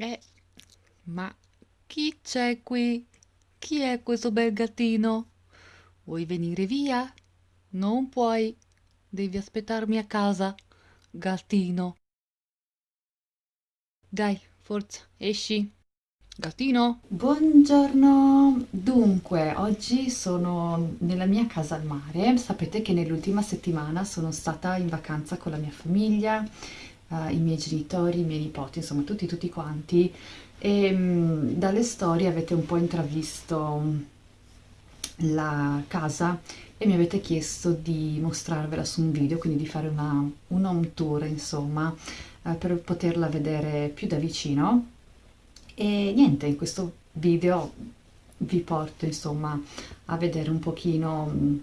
Eh, ma chi c'è qui? Chi è questo bel gattino? Vuoi venire via? Non puoi. Devi aspettarmi a casa, gattino. Dai, forza, esci. Gattino? Buongiorno, dunque oggi sono nella mia casa al mare, sapete che nell'ultima settimana sono stata in vacanza con la mia famiglia, eh, i miei genitori, i miei nipoti, insomma tutti tutti quanti. E mh, dalle storie avete un po' intravisto la casa e mi avete chiesto di mostrarvela su un video, quindi di fare una, un home tour insomma eh, per poterla vedere più da vicino. E niente, in questo video vi porto insomma a vedere un pochino mh,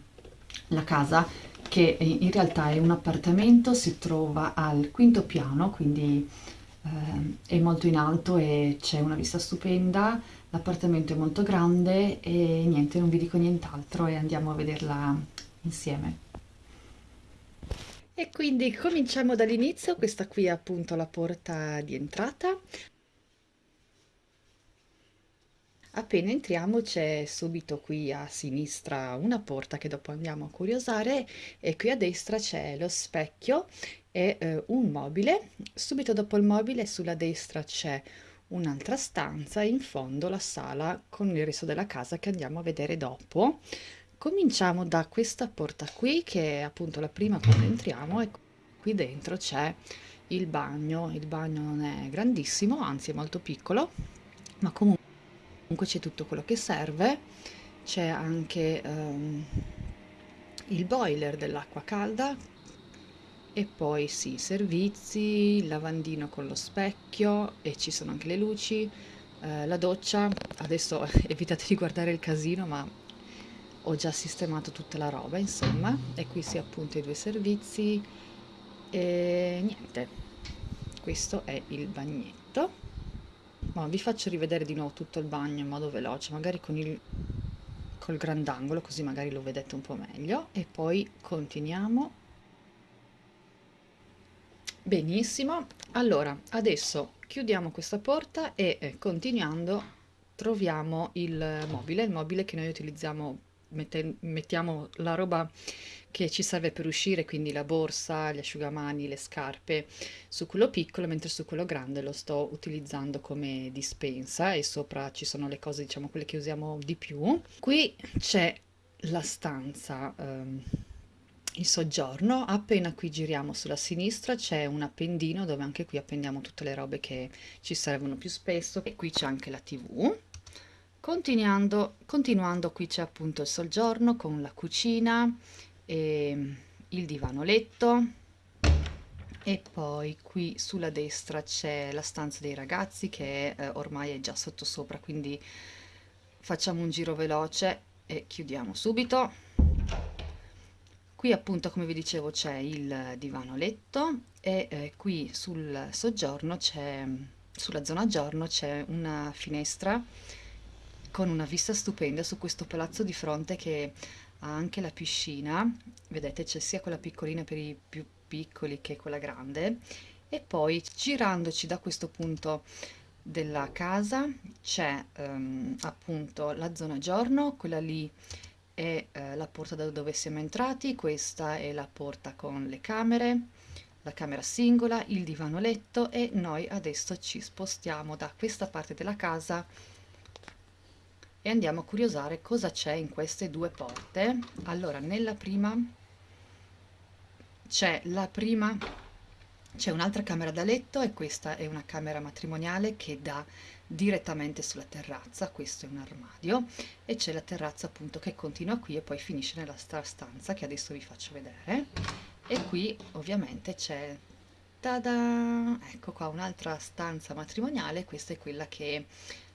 la casa che in realtà è un appartamento, si trova al quinto piano, quindi eh, è molto in alto e c'è una vista stupenda, l'appartamento è molto grande e niente, non vi dico nient'altro e andiamo a vederla insieme. E quindi cominciamo dall'inizio, questa qui è appunto la porta di entrata. Appena entriamo c'è subito qui a sinistra una porta che dopo andiamo a curiosare e qui a destra c'è lo specchio e eh, un mobile. Subito dopo il mobile sulla destra c'è un'altra stanza e in fondo la sala con il resto della casa che andiamo a vedere dopo. Cominciamo da questa porta qui che è appunto la prima quando entriamo e qui dentro c'è il bagno. Il bagno non è grandissimo, anzi è molto piccolo, ma comunque comunque c'è tutto quello che serve c'è anche um, il boiler dell'acqua calda e poi sì, servizi, il lavandino con lo specchio e ci sono anche le luci, eh, la doccia, adesso evitate di guardare il casino ma ho già sistemato tutta la roba insomma. E qui si appunto i due servizi. E niente, questo è il bagnetto ma vi faccio rivedere di nuovo tutto il bagno in modo veloce magari con il col grandangolo così magari lo vedete un po' meglio. E poi continuiamo. Benissimo. Allora adesso chiudiamo questa porta e eh, continuando troviamo il mobile il mobile che noi utilizziamo mette, mettiamo la roba che ci serve per uscire, quindi la borsa, gli asciugamani, le scarpe, su quello piccolo, mentre su quello grande lo sto utilizzando come dispensa e sopra ci sono le cose, diciamo, quelle che usiamo di più. Qui c'è la stanza, ehm, il soggiorno, appena qui giriamo sulla sinistra c'è un appendino dove anche qui appendiamo tutte le robe che ci servono più spesso e qui c'è anche la tv. Continuando, continuando qui c'è appunto il soggiorno con la cucina, e il divano letto e poi qui sulla destra c'è la stanza dei ragazzi che eh, ormai è già sotto sopra quindi facciamo un giro veloce e chiudiamo subito. Qui appunto come vi dicevo c'è il divano letto e eh, qui sul soggiorno c'è sulla zona giorno c'è una finestra con una vista stupenda su questo palazzo di fronte che ha anche la piscina, vedete c'è sia quella piccolina per i più piccoli che quella grande. E poi girandoci da questo punto della casa c'è um, appunto la zona giorno, quella lì è uh, la porta da dove siamo entrati, questa è la porta con le camere, la camera singola, il divano letto e noi adesso ci spostiamo da questa parte della casa e andiamo a curiosare cosa c'è in queste due porte. Allora nella prima c'è la prima c'è un'altra camera da letto e questa è una camera matrimoniale che dà direttamente sulla terrazza. Questo è un armadio e c'è la terrazza appunto che continua qui e poi finisce nella stanza che adesso vi faccio vedere. E qui ovviamente c'è tada! Ecco qua un'altra stanza matrimoniale. Questa è quella che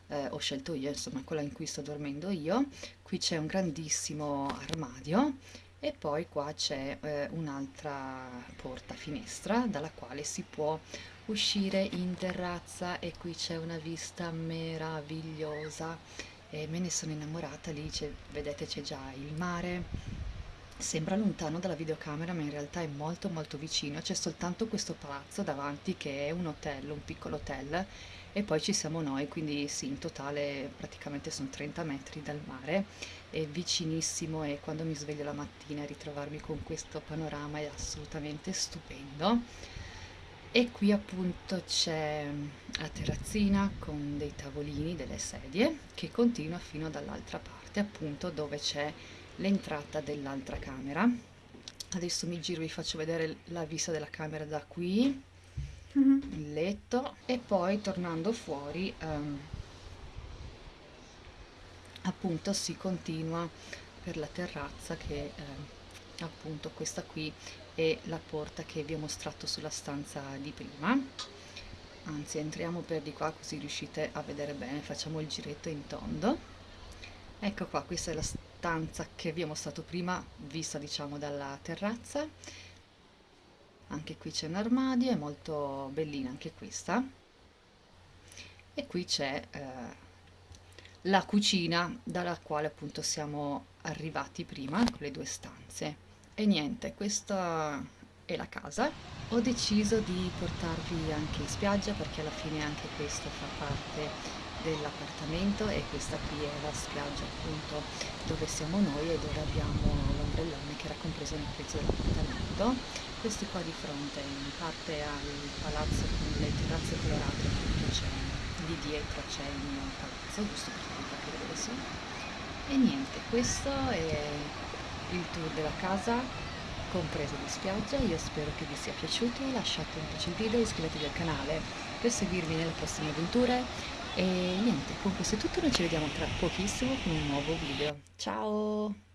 eh, ho scelto io, insomma quella in cui sto dormendo io. Qui c'è un grandissimo armadio e poi qua c'è eh, un'altra porta finestra dalla quale si può uscire in terrazza e qui c'è una vista meravigliosa e me ne sono innamorata lì vedete c'è già il mare Sembra lontano dalla videocamera, ma in realtà è molto molto vicino. C'è soltanto questo palazzo davanti che è un hotel, un piccolo hotel, e poi ci siamo noi, quindi sì, in totale praticamente sono 30 metri dal mare, è vicinissimo e quando mi sveglio la mattina ritrovarmi con questo panorama è assolutamente stupendo. E qui appunto c'è la terrazzina con dei tavolini, delle sedie, che continua fino dall'altra parte, appunto dove c'è l'entrata dell'altra camera. Adesso mi giro e vi faccio vedere la vista della camera da qui, Mhm. il letto e poi tornando fuori ehm, appunto si continua per la terrazza che eh, appunto questa qui è la porta che vi ho mostrato sulla stanza di prima. Anzi, entriamo per di qua così riuscite a vedere bene, facciamo il giretto in tondo. Ecco qua, questa è la stanza che vi ho mostrato prima, vista diciamo dalla terrazza. Anche qui c'è un armadio, è molto bellina anche questa. E qui c'è eh, la cucina dalla quale appunto siamo arrivati prima, con le due stanze. E niente, questa è la casa. Ho deciso di portarvi anche in spiaggia perché alla fine anche questo fa parte dell'appartamento e questa qui è la spiaggia appunto dove siamo noi e dove abbiamo l'ombrellone che era compreso nel prezzo dell'appartamento. Questi qua di fronte, in parte al palazzo con le terrazze colorate, appunto c'è lì dietro c'è il mio palazzo, giusto per farvi capire dove sono. E niente, questo è il tour della casa, compreso di spiaggia. Io spero che vi sia piaciuto, lasciate un piace al video e iscrivetevi al canale per seguirmi nelle prossime avventure. E niente, con questo è tutto, noi ci vediamo tra pochissimo con un nuovo video. Ciao!